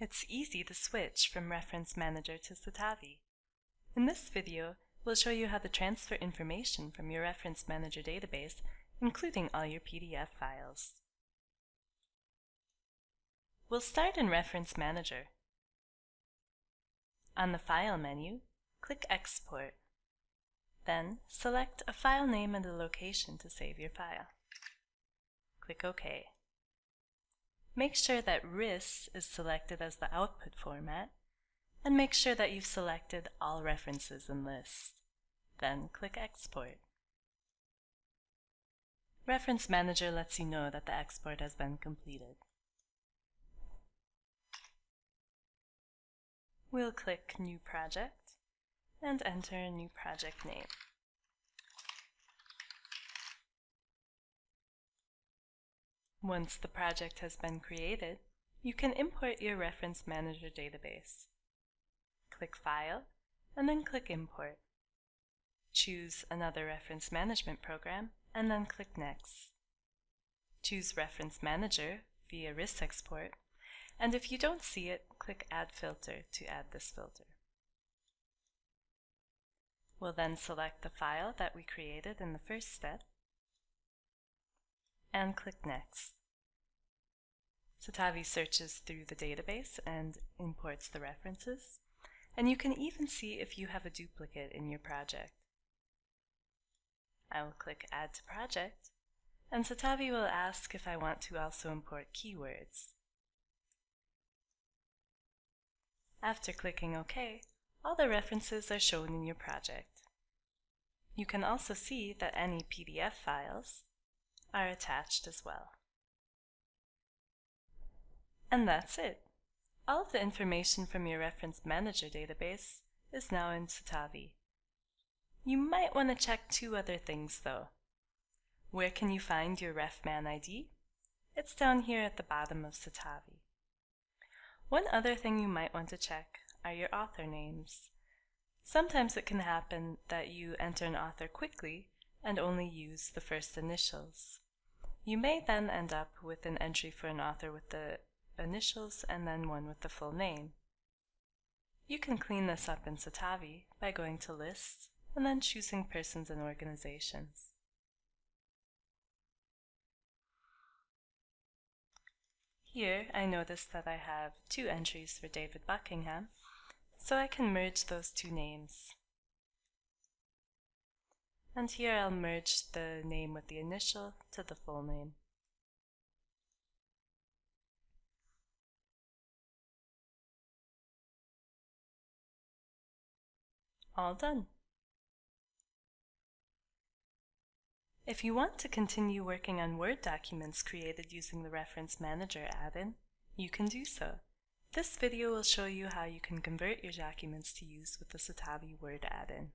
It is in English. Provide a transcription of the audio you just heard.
It's easy to switch from Reference Manager to Citavi. In this video, we'll show you how to transfer information from your Reference Manager database, including all your PDF files. We'll start in Reference Manager. On the File menu, click Export. Then, select a file name and a location to save your file. Click OK. Make sure that RIS is selected as the output format, and make sure that you've selected all references and lists. Then click Export. Reference Manager lets you know that the export has been completed. We'll click New Project and enter a new project name. Once the project has been created, you can import your Reference Manager database. Click File, and then click Import. Choose another reference management program, and then click Next. Choose Reference Manager via RIS export, and if you don't see it, click Add Filter to add this filter. We'll then select the file that we created in the first step and click Next. Citavi searches through the database and imports the references, and you can even see if you have a duplicate in your project. I will click Add to Project, and Citavi will ask if I want to also import keywords. After clicking OK, all the references are shown in your project. You can also see that any PDF files are attached as well. And that's it. All of the information from your Reference Manager database is now in Citavi. You might want to check two other things though. Where can you find your RefMan ID? It's down here at the bottom of Citavi. One other thing you might want to check are your author names. Sometimes it can happen that you enter an author quickly and only use the first initials. You may then end up with an entry for an author with the initials and then one with the full name. You can clean this up in Citavi by going to Lists and then choosing Persons and Organizations. Here I notice that I have two entries for David Buckingham, so I can merge those two names. And here I'll merge the name with the initial to the full name. All done. If you want to continue working on Word documents created using the Reference Manager add-in, you can do so. This video will show you how you can convert your documents to use with the Citavi Word add-in.